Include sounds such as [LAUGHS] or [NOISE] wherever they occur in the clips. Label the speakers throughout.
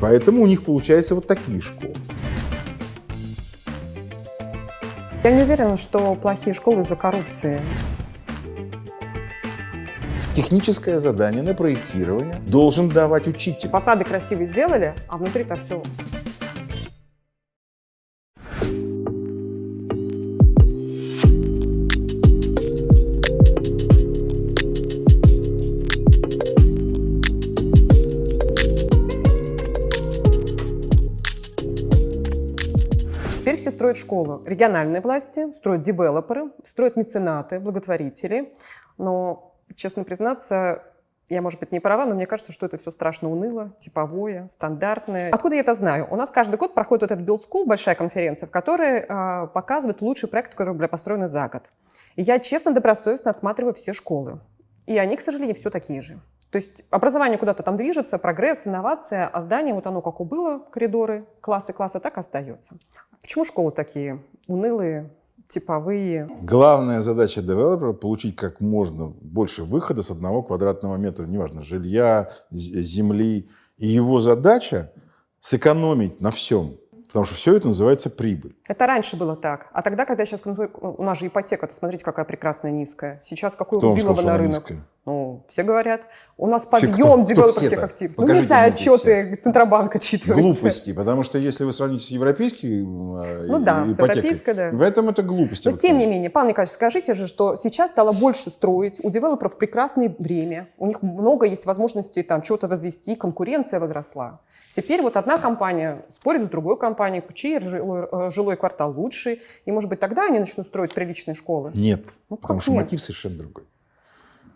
Speaker 1: Поэтому у них получаются вот такие школы.
Speaker 2: Я не уверена, что плохие школы из-за коррупции.
Speaker 1: Техническое задание на проектирование должен давать учитель.
Speaker 2: Фасады красивые сделали, а внутри-то все Теперь все строят школу. Региональные власти, строят девелоперы, строят меценаты, благотворители. Но, честно признаться, я, может быть, не права, но мне кажется, что это все страшно уныло, типовое, стандартное. Откуда я это знаю? У нас каждый год проходит вот этот Build School, большая конференция, в которой э, показывают лучшие проекты, которые были построены за год. И я честно, добросовестно осматриваю все школы. И они, к сожалению, все такие же. То есть образование куда-то там движется, прогресс, инновация, а здание, вот оно как было, коридоры, классы, классы, так остается. Почему школы такие унылые, типовые?
Speaker 1: Главная задача девелопера – получить как можно больше выхода с одного квадратного метра, неважно, жилья, земли. И его задача – сэкономить на всем. Потому что все это называется прибыль.
Speaker 2: Это раньше было так. А тогда, когда сейчас у нас же ипотека, смотрите, какая прекрасная низкая. Сейчас какой убилова на рынок. Низкая? Ну, все говорят. У нас подъем девелоперских активов. Покажите ну, не знаю, отчеты Центробанка читываются.
Speaker 1: Глупости, потому что если вы сравните с европейской э,
Speaker 2: Ну да, ипотекой, с европейской, да.
Speaker 1: В этом это глупости.
Speaker 2: Но тем не менее, Павел Николаевич, скажите же, что сейчас стало больше строить, у девелоперов прекрасное время, у них много есть возможностей там что-то возвести, конкуренция возросла. Теперь вот одна компания спорит с другой компанией, чей жилой, э, жилой квартал лучший, и, может быть, тогда они начнут строить приличные школы?
Speaker 1: Нет, ну, потому что нет? мотив совершенно другой.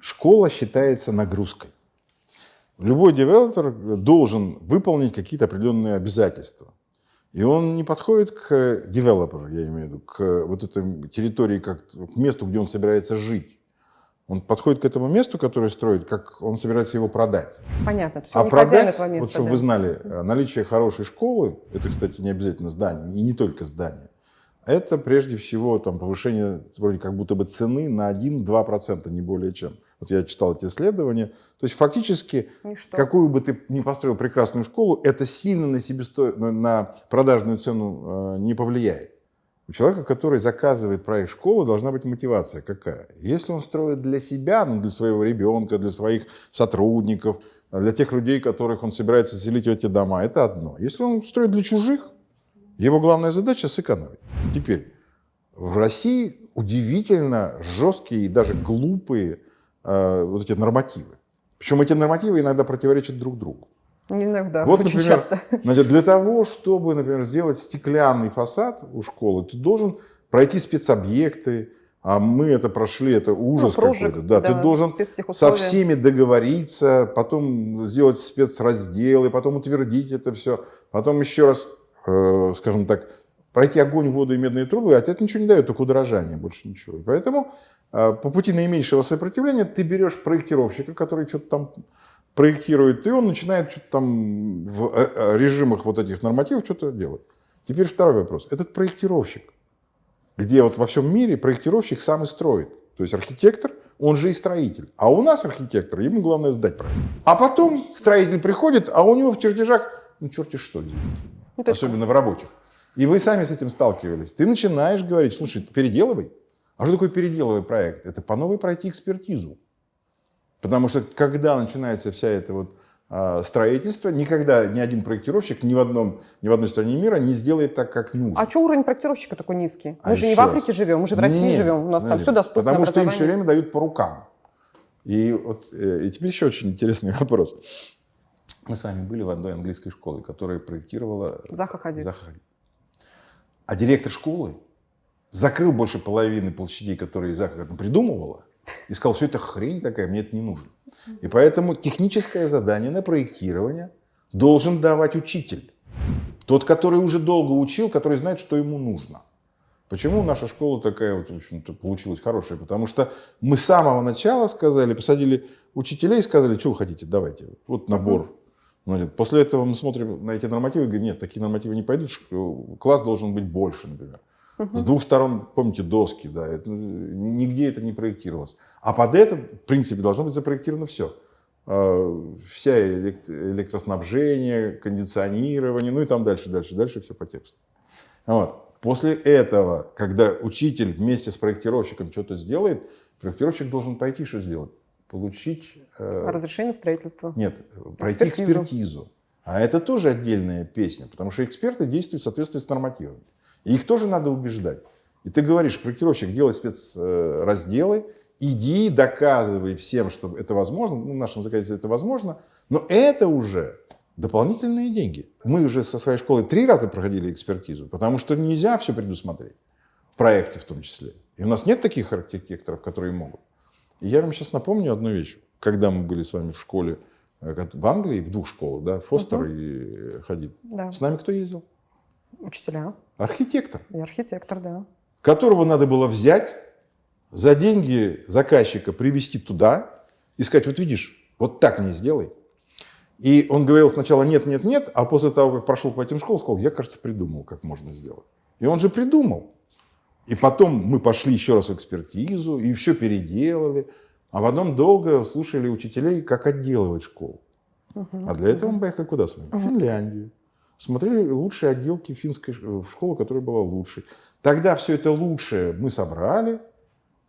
Speaker 1: Школа считается нагрузкой. Любой девелопер должен выполнить какие-то определенные обязательства. И он не подходит к девелоперу, я имею в виду, к вот этой территории, как к месту, где он собирается жить. Он подходит к этому месту, которое строит, как он собирается его продать.
Speaker 2: Понятно. То
Speaker 1: есть а продать, этого места, вот чтобы да. вы знали, э, наличие хорошей школы, это, кстати, не обязательно здание, и не только здание, это прежде всего там, повышение вроде как будто бы цены на 1-2%, не более чем. Вот я читал эти исследования. То есть фактически, Ничто. какую бы ты ни построил прекрасную школу, это сильно на, себесто... на продажную цену э, не повлияет. У человека, который заказывает проект школы, должна быть мотивация какая? Если он строит для себя, ну, для своего ребенка, для своих сотрудников, для тех людей, которых он собирается селить в эти дома, это одно. Если он строит для чужих, его главная задача – сэкономить. Теперь, в России удивительно жесткие и даже глупые вот эти нормативы. Причем эти нормативы иногда противоречат друг другу.
Speaker 2: Иногда,
Speaker 1: вот, очень например, часто. [LAUGHS] Значит, для того, чтобы, например, сделать стеклянный фасад у школы, ты должен пройти спецобъекты, а мы это прошли, это ужас ну, какой-то. Да, да, ты должен со всеми договориться, потом сделать спецразделы, потом утвердить это все, потом еще раз, э, скажем так, пройти огонь, воду и медные трубы, а это ничего не дает, только удорожание, больше ничего. И поэтому э, по пути наименьшего сопротивления ты берешь проектировщика, который что-то там проектирует, и он начинает что-то там в э, э, режимах вот этих нормативов что-то делать. Теперь второй вопрос. Этот проектировщик, где вот во всем мире проектировщик сам и строит. То есть архитектор, он же и строитель. А у нас архитектор, ему главное сдать проект. А потом строитель приходит, а у него в чертежах, ну черти что. Ну, Особенно в рабочих. И вы сами с этим сталкивались. Ты начинаешь говорить, слушай, переделывай. А что такое переделывай проект? Это по новой пройти экспертизу. Потому что когда начинается вся эта вот а, строительство, никогда ни один проектировщик ни в, одном, ни в одной стране мира не сделает так, как нужно.
Speaker 2: А что уровень проектировщика такой низкий? Мы а же не в Африке живем, мы же в России нет, живем, у нас там все доступно
Speaker 1: Потому что им все время дают по рукам. И, вот, э, и теперь еще очень интересный [LAUGHS] вопрос. Мы с вами были в одной английской школе, которая проектировала
Speaker 2: Заха Хадид.
Speaker 1: Заха Хадид. А директор школы закрыл больше половины площадей, которые Заха придумывала, и сказал, все это хрень такая, мне это не нужно. И поэтому техническое задание на проектирование должен давать учитель. Тот, который уже долго учил, который знает, что ему нужно. Почему наша школа такая вот, в общем-то, получилась хорошая? Потому что мы с самого начала сказали, посадили учителей и сказали, что вы хотите, давайте, вот набор. Значит, после этого мы смотрим на эти нормативы и говорим, нет, такие нормативы не пойдут, класс должен быть больше, например. Угу. С двух сторон, помните, доски, да, это, нигде это не проектировалось. А под это, в принципе, должно быть запроектировано все. э, вся электроснабжение, кондиционирование, ну и там дальше, дальше, дальше все по тексту. Вот. После этого, когда учитель вместе с проектировщиком что-то сделает, проектировщик должен пойти что сделать? Получить...
Speaker 2: Э, Разрешение строительства.
Speaker 1: Нет, пройти экспертизу. экспертизу. А это тоже отдельная песня, потому что эксперты действуют в соответствии с нормативами. И их тоже надо убеждать. И ты говоришь, проектировщик, делай спецразделы, иди, доказывай всем, что это возможно, ну, в нашем законодательстве это возможно, но это уже дополнительные деньги. Мы уже со своей школой три раза проходили экспертизу, потому что нельзя все предусмотреть, в проекте в том числе. И у нас нет таких архитекторов, которые могут. И я вам сейчас напомню одну вещь. Когда мы были с вами в школе э, в Англии, в двух школах, да, Фостер угу. и Хадид, да. с нами кто ездил?
Speaker 2: Учителя.
Speaker 1: Архитектор.
Speaker 2: И архитектор, да.
Speaker 1: Которого надо было взять, за деньги заказчика привести туда и сказать, вот видишь, вот так мне сделай. И он говорил сначала нет, нет, нет, а после того, как прошел по этим школам, сказал, я, кажется, придумал, как можно сделать. И он же придумал. И потом мы пошли еще раз в экспертизу, и все переделали. А потом долго слушали учителей, как отделывать школу. Угу, а для этого мы поехали куда с вами? В Финляндию. Смотрели лучшие отделки финской школы, которая была лучшей. Тогда все это лучшее мы собрали,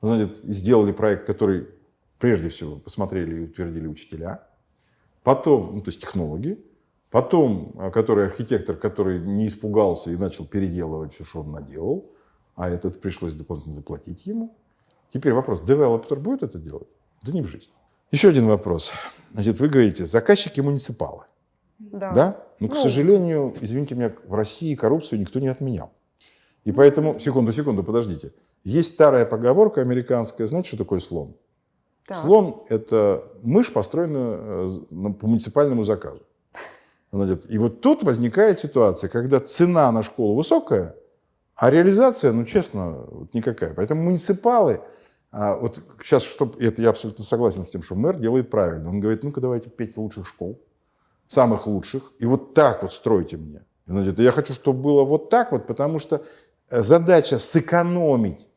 Speaker 1: значит, сделали проект, который прежде всего посмотрели и утвердили учителя, потом, ну, то есть технологи, потом, а, который архитектор, который не испугался и начал переделывать все, что он наделал, а этот пришлось дополнительно заплатить ему. Теперь вопрос, девелопер будет это делать? Да не в жизнь. Еще один вопрос. Значит, вы говорите, заказчики муниципалы. Да. да? Но, ну, к сожалению, извините меня, в России коррупцию никто не отменял. И поэтому, секунду, секунду, подождите. Есть старая поговорка американская, знаете, что такое слон? Так. Слон – это мышь, построенная э, по муниципальному заказу. И вот тут возникает ситуация, когда цена на школу высокая, а реализация, ну честно, вот никакая. Поэтому муниципалы, а, вот сейчас, чтобы, это я абсолютно согласен с тем, что мэр делает правильно. Он говорит, ну-ка давайте пять лучших школ, самых лучших, и вот так вот стройте мне. И я хочу, чтобы было вот так вот, потому что э, задача сэкономить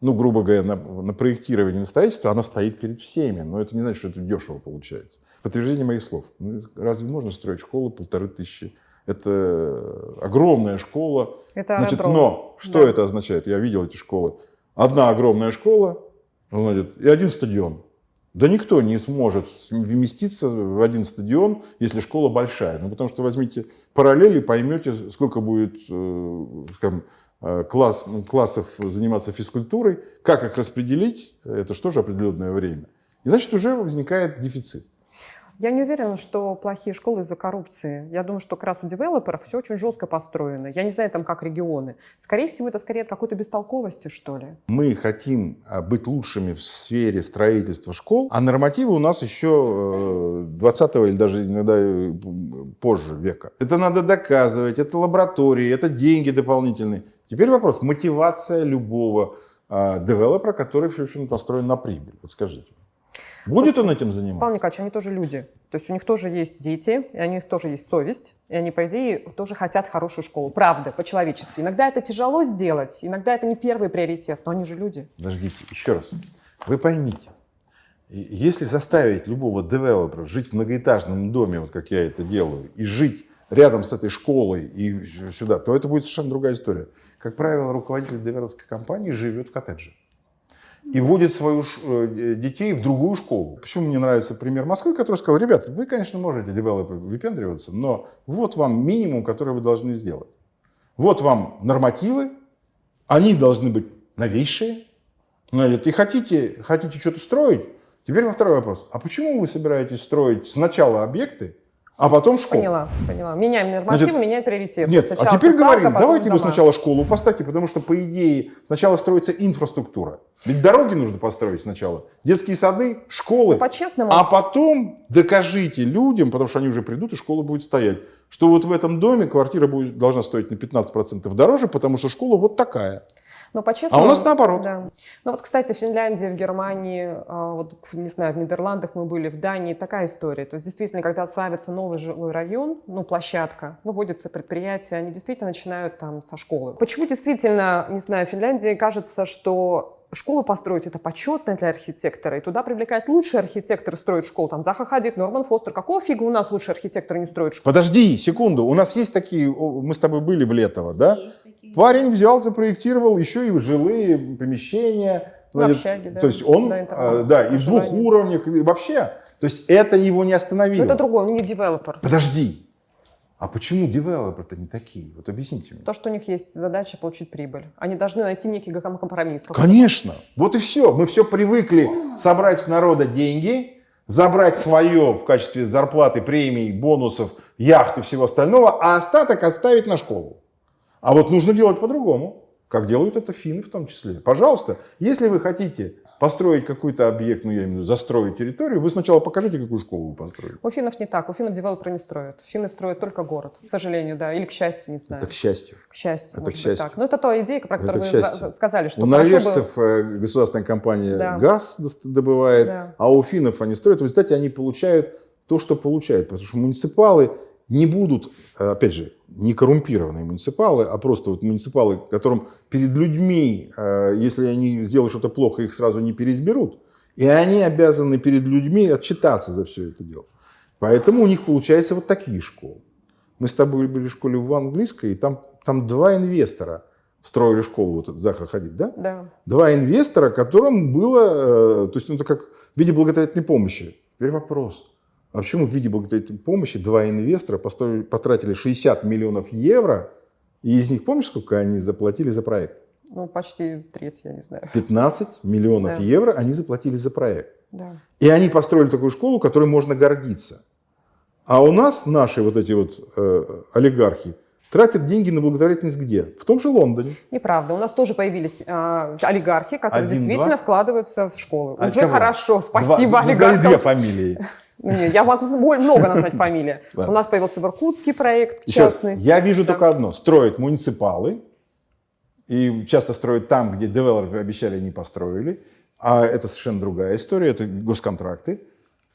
Speaker 1: ну, грубо говоря, на, на проектирование, на строительство, она стоит перед всеми. Но это не значит, что это дешево получается. Подтверждение моих слов. Ну, разве можно строить школу полторы тысячи? Это огромная школа.
Speaker 2: Это
Speaker 1: значит, но что да. это означает? Я видел эти школы. Одна огромная школа значит, и один стадион. Да никто не сможет вместиться в один стадион, если школа большая. Ну, потому что возьмите параллели, поймете, сколько будет э, скажем, Э, класс, ну, классов заниматься физкультурой, как их распределить, это же определенное время. И значит, уже возникает дефицит.
Speaker 2: Я не уверена, что плохие школы из-за коррупции. Я думаю, что как раз у девелоперов все очень жестко построено. Я не знаю, там как регионы. Скорее всего, это скорее от какой-то бестолковости, что ли.
Speaker 1: Мы хотим а, быть лучшими в сфере строительства школ, а нормативы у нас еще 20 или даже иногда э, позже века. Это надо доказывать, это лаборатории, это деньги дополнительные. Теперь вопрос, мотивация любого э, девелопера, который, в общем, построен на прибыль. Вот скажите. Будет он этим заниматься?
Speaker 2: Павел Николаевич, они тоже люди. То есть у них тоже есть дети, и у них тоже есть совесть, и они, по идее, тоже хотят хорошую школу. Правда, по-человечески. Иногда это тяжело сделать, иногда это не первый приоритет, но они же люди.
Speaker 1: Подождите, еще раз. Вы поймите, если заставить любого девелопера жить в многоэтажном доме, вот как я это делаю, и жить рядом с этой школой и сюда, то это будет совершенно другая история. Как правило, руководитель девелоперской компании живет в коттедже и вводит свою э, детей в другую школу. Почему мне нравится пример Москвы, который сказал, ребята, вы, конечно, можете девелопер выпендриваться, но вот вам минимум, который вы должны сделать. Вот вам нормативы, они должны быть новейшие. И хотите, хотите что-то строить? Теперь во второй вопрос. А почему вы собираетесь строить сначала объекты, а потом школу.
Speaker 2: Поняла, поняла. Меняем нормативы, Значит, меняем приоритеты.
Speaker 1: Нет, а сначала а теперь говорим, давайте дома. вы сначала школу поставьте, потому что, по идее, сначала строится инфраструктура. Ведь дороги нужно построить сначала, детские сады, школы.
Speaker 2: По-честному.
Speaker 1: А потом докажите людям, потому что они уже придут, и школа будет стоять, что вот в этом доме квартира будет, должна стоить на 15% дороже, потому что школа вот такая.
Speaker 2: Но по-честному...
Speaker 1: А у нас наоборот.
Speaker 2: Да. Ну вот, кстати, в Финляндии, в Германии, а, вот, не знаю, в Нидерландах мы были, в Дании такая история. То есть действительно, когда осваивается новый жилой район, ну, площадка, выводятся предприятия, они действительно начинают там со школы. Почему действительно, не знаю, в Финляндии кажется, что школу построить это почетно для архитектора, и туда привлекают лучшие архитекторы строят школу. Там Заха Хадид, Норман Фостер. Какого фига у нас лучшие архитекторы не строят школу?
Speaker 1: Подожди секунду, у нас есть такие, мы с тобой были в Летово, да? Парень взял, запроектировал еще и жилые помещения.
Speaker 2: Ну, общаги, да.
Speaker 1: То есть он, да, а, да и в двух уровнях, и вообще. То есть это его не остановило.
Speaker 2: Но это другой, он не девелопер.
Speaker 1: Подожди, а почему девелоперы-то не такие? Вот объясните мне.
Speaker 2: То, что у них есть задача получить прибыль. Они должны найти некий компромисс.
Speaker 1: Конечно. Вот и все. Мы все привыкли собрать с народа деньги, забрать свое в качестве зарплаты, премий, бонусов, яхт и всего остального, а остаток оставить на школу. А вот нужно делать по-другому, как делают это финны в том числе. Пожалуйста, если вы хотите построить какой-то объект, ну я имею в виду застроить территорию, вы сначала покажите, какую школу вы построили.
Speaker 2: У финнов не так, у финнов девелоперы не строят. Финны строят только город, к сожалению, да, или к счастью, не знаю.
Speaker 1: Это к счастью.
Speaker 2: К счастью,
Speaker 1: это к счастью.
Speaker 2: так. Но это та идея, про которую вы сказали, что
Speaker 1: У норвежцев было... Э, государственная компания да. газ добывает, да. а у финнов они строят, в результате они получают то, что получают, потому что муниципалы не будут, э, опять же, не коррумпированные муниципалы, а просто вот муниципалы, которым перед людьми, э, если они сделают что-то плохо, их сразу не переизберут. И они обязаны перед людьми отчитаться за все это дело. Поэтому у них получаются вот такие школы. Мы с тобой были в школе в английской, и там, там два инвестора строили школу, вот этот Заха Хадид, да?
Speaker 2: Да.
Speaker 1: Два инвестора, которым было, э, то есть ну, это как в виде благотворительной помощи. Теперь вопрос, а почему в виде благотворительной помощи два инвестора потратили 60 миллионов евро, и из них, помнишь, сколько они заплатили за проект?
Speaker 2: Ну, почти треть, я не знаю.
Speaker 1: 15 миллионов да. евро они заплатили за проект.
Speaker 2: Да.
Speaker 1: И они построили такую школу, которой можно гордиться. А у нас наши вот эти вот э, олигархи тратят деньги на благотворительность где? В том же Лондоне.
Speaker 2: Неправда. У нас тоже появились э, олигархи, которые Один, действительно два? вкладываются в школы. А Уже кого? хорошо, спасибо два, олигархам.
Speaker 1: две фамилии. [LAUGHS]
Speaker 2: Я могу много назвать [LAUGHS] фамилии. У нас появился в Иркутске проект частный.
Speaker 1: Я вижу только одно. Строят муниципалы, и часто строят там, где девелоперы обещали, не построили. А это совершенно другая история, это госконтракты.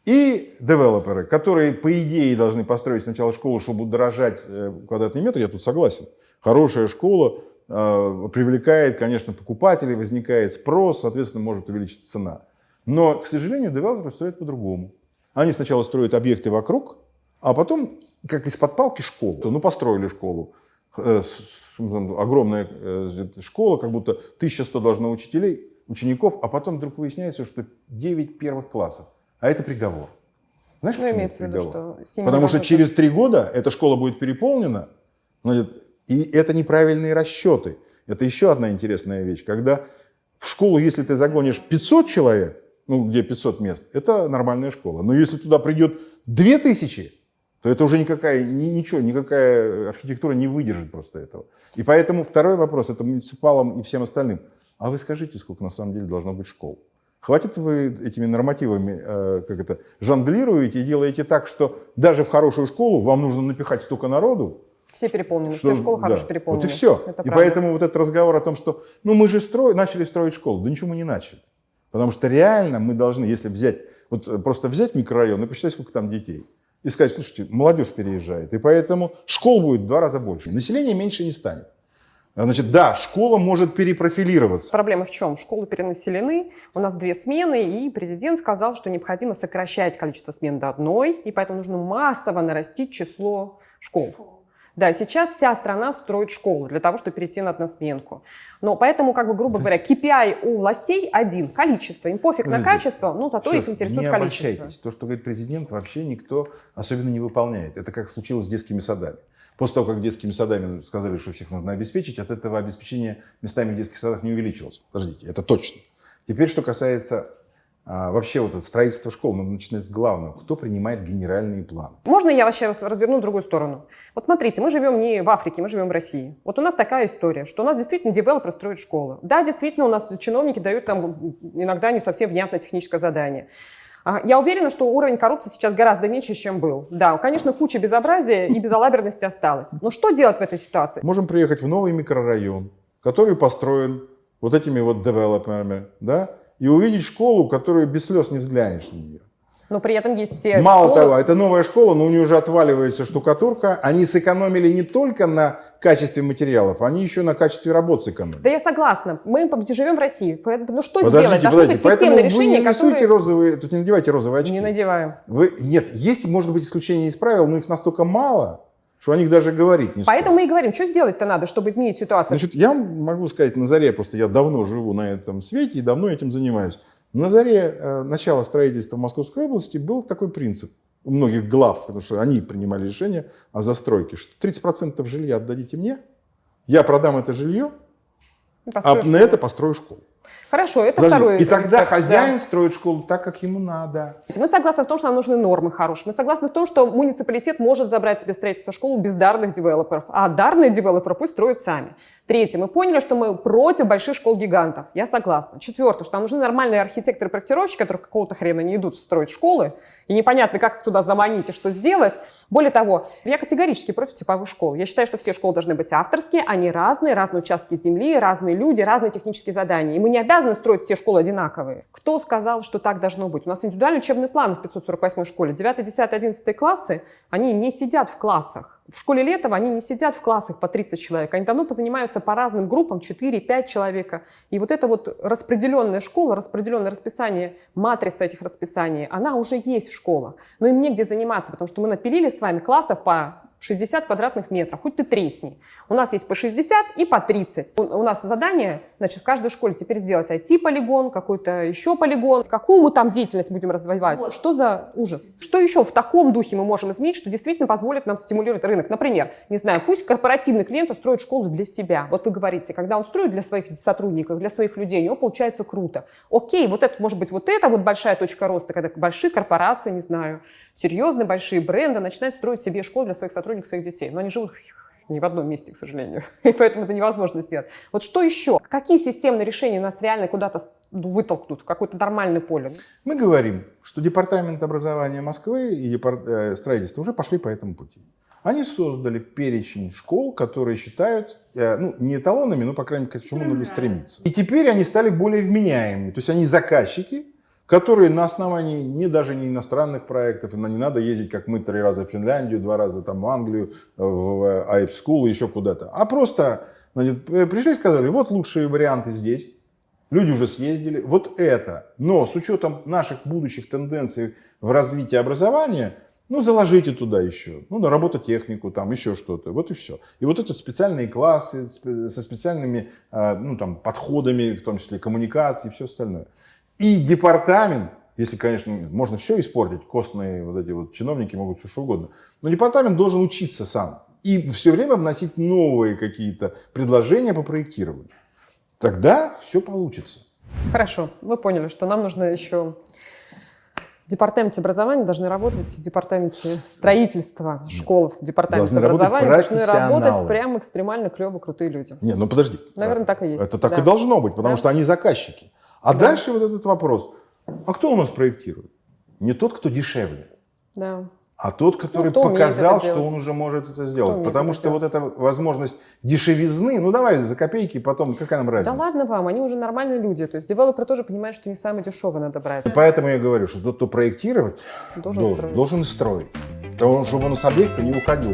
Speaker 1: И девелоперы, которые, по идее, должны построить сначала школу, чтобы дорожать э, квадратный метр, я тут согласен. Хорошая школа э, привлекает, конечно, покупателей, возникает спрос, соответственно, может увеличиться цена. Но, к сожалению, девелоперы строят по-другому. Они сначала строят объекты вокруг, а потом, как из-под палки, школу. Ну, построили школу. Э, огромная э, школа, как будто 1100 должно учителей, учеников, а потом вдруг выясняется, что 9 первых классов. А это приговор. Знаешь,
Speaker 2: ну, имеется в виду, что
Speaker 1: Потому что через три года эта школа будет переполнена, и это неправильные расчеты. Это еще одна интересная вещь. Когда в школу, если ты загонишь 500 человек, ну, где 500 мест, это нормальная школа. Но если туда придет 2000, то это уже никакая, ничего, никакая архитектура не выдержит просто этого. И поэтому второй вопрос, это муниципалам и всем остальным. А вы скажите, сколько на самом деле должно быть школ? Хватит вы этими нормативами, э, как это, жонглируете и делаете так, что даже в хорошую школу вам нужно напихать столько народу,
Speaker 2: все переполнены, что, все школы да, хорошие переполнены.
Speaker 1: Вот и все. Это и правда. поэтому вот этот разговор о том, что ну мы же строй, начали строить школу. Да ничего мы не начали. Потому что реально мы должны, если взять, вот э, просто взять микрорайон и посчитать, сколько там детей, и сказать, слушайте, молодежь переезжает, и поэтому школ будет в два раза больше, население меньше не станет. Значит, да, школа может перепрофилироваться.
Speaker 2: Проблема в чем? Школы перенаселены, у нас две смены, и президент сказал, что необходимо сокращать количество смен до одной, и поэтому нужно массово нарастить число школ. Да, сейчас вся страна строит школы для того, чтобы перейти на односменку. Но поэтому, как бы, грубо говоря, KPI у властей один – количество. Им пофиг на качество, но зато Сейчас, их интересует
Speaker 1: не
Speaker 2: количество.
Speaker 1: То, что говорит президент, вообще никто особенно не выполняет. Это как случилось с детскими садами. После того, как детскими садами сказали, что всех нужно обеспечить, от этого обеспечение местами в детских садах не увеличилось. Подождите, это точно. Теперь, что касается а вообще вот это строительство школ, надо начинать с главного. Кто принимает генеральные планы?
Speaker 2: Можно я вас сейчас разверну в другую сторону? Вот смотрите, мы живем не в Африке, мы живем в России. Вот у нас такая история, что у нас действительно девелопер строит школы. Да, действительно, у нас чиновники дают нам иногда не совсем внятное техническое задание. А, я уверена, что уровень коррупции сейчас гораздо меньше, чем был. Да, конечно, куча безобразия и безалаберности осталось. Но что делать в этой ситуации?
Speaker 1: Можем приехать в новый микрорайон, который построен вот этими вот девелоперами, да, и увидеть школу, которую без слез не взглянешь на нее.
Speaker 2: Но при этом есть те
Speaker 1: Мало школы... того, это новая школа, но у нее уже отваливается штукатурка. Они сэкономили не только на качестве материалов, они еще на качестве работ сэкономили.
Speaker 2: Да я согласна. Мы живем в России. Ну что
Speaker 1: подождите,
Speaker 2: сделать?
Speaker 1: Должны быть Поэтому вы не рисуйте которые... розовые, тут не надевайте розовые очки.
Speaker 2: Не надеваем.
Speaker 1: Вы, нет, есть, может быть, исключения из правил, но их настолько мало, что о них даже говорить не
Speaker 2: стоит. Поэтому мы и говорим, что сделать-то надо, чтобы изменить ситуацию.
Speaker 1: Значит, я могу сказать на заре, просто я давно живу на этом свете и давно этим занимаюсь. На заре э, начала строительства Московской области был такой принцип у многих глав, потому что они принимали решение о застройке, что 30% жилья отдадите мне, я продам это жилье, а на это построю школу.
Speaker 2: Хорошо, это Подожди, второй.
Speaker 1: И тогда рецепт, хозяин да. строит школу так, как ему надо.
Speaker 2: Мы согласны в том, что нам нужны нормы хорошие. Мы согласны в том, что муниципалитет может забрать себе строительство школы без дарных девелоперов, а дарные девелоперы пусть строят сами. Третье, мы поняли, что мы против больших школ-гигантов. Я согласна. Четвертое, что нам нужны нормальные архитекторы-проектировщики, которые какого-то хрена не идут строить школы, и непонятно, как их туда заманить и что сделать. Более того, я категорически против типовых школ. Я считаю, что все школы должны быть авторские, они разные, разные участки земли, разные люди, разные технические задания. И мы не обязаны строить все школы одинаковые. Кто сказал, что так должно быть? У нас индивидуальный учебный план в 548 школе. 9, 10, 11 классы, они не сидят в классах. В школе Летова они не сидят в классах по 30 человек, они давно позанимаются по разным группам, 4-5 человека. И вот эта вот распределенная школа, распределенное расписание, матрица этих расписаний, она уже есть в школах. Но им негде заниматься, потому что мы напилили с вами классов по 60 квадратных метров, хоть ты тресни. У нас есть по 60 и по 30. У нас задание, значит, в каждой школе теперь сделать IT-полигон, какой-то еще полигон. Какую мы там деятельность будем развивать? Вот. Что за ужас? Что еще в таком духе мы можем изменить, что действительно позволит нам стимулировать рынок? Например, не знаю, пусть корпоративный клиент устроит школу для себя. Вот вы говорите, когда он строит для своих сотрудников, для своих людей, у него получается круто. Окей, вот это может быть вот это вот большая точка роста, когда большие корпорации, не знаю, серьезные большие бренды начинают строить себе школу для своих сотрудников сотрудников своих детей. Но они живут [LAUGHS] не в одном месте, к сожалению. [LAUGHS] И поэтому это невозможно сделать. Вот что еще? Какие системные решения нас реально куда-то вытолкнут в какое-то нормальное поле?
Speaker 1: Мы говорим, что Департамент образования Москвы и департ... Э, строительства уже пошли по этому пути. Они создали перечень школ, которые считают, э, ну, не эталонами, но, по крайней мере, к чему надо стремиться. И теперь они стали более вменяемыми. То есть они заказчики, которые на основании не даже не иностранных проектов, не надо ездить, как мы, три раза в Финляндию, два раза там в Англию, в Айп School, еще куда-то, а просто значит, э, пришли и сказали, вот лучшие варианты здесь, люди уже съездили, вот это, но с учетом наших будущих тенденций в развитии образования, ну, заложите туда еще, ну, на робототехнику, там, еще что-то, вот и все. И вот это специальные классы со специальными, ну, там, подходами, в том числе коммуникации и все остальное. И департамент, если, конечно, можно все испортить, костные вот эти вот чиновники могут все что угодно, но департамент должен учиться сам и все время вносить новые какие-то предложения по проектированию. Тогда все получится.
Speaker 2: Хорошо, мы поняли, что нам нужно еще в департаменте образования должны работать в департаменте строительства школ, в департаменте должны образования должны работать прям экстремально клево крутые люди.
Speaker 1: Не, ну подожди.
Speaker 2: Наверное, так и есть.
Speaker 1: Это так да. и должно быть, потому да. что они заказчики. А да. дальше вот этот вопрос. А кто у нас проектирует? Не тот, кто дешевле.
Speaker 2: Да.
Speaker 1: А тот, который ну, показал, что он уже может это сделать. Потому что делать. вот эта возможность дешевизны, ну давай за копейки, потом какая нам разница?
Speaker 2: Да ладно вам, они уже нормальные люди. То есть девелоперы тоже понимают, что не самое дешевое надо брать. И
Speaker 1: поэтому я говорю, что тот, кто проектировать, должен, должен, строить. должен строить. Потому, чтобы он с объекта не уходил.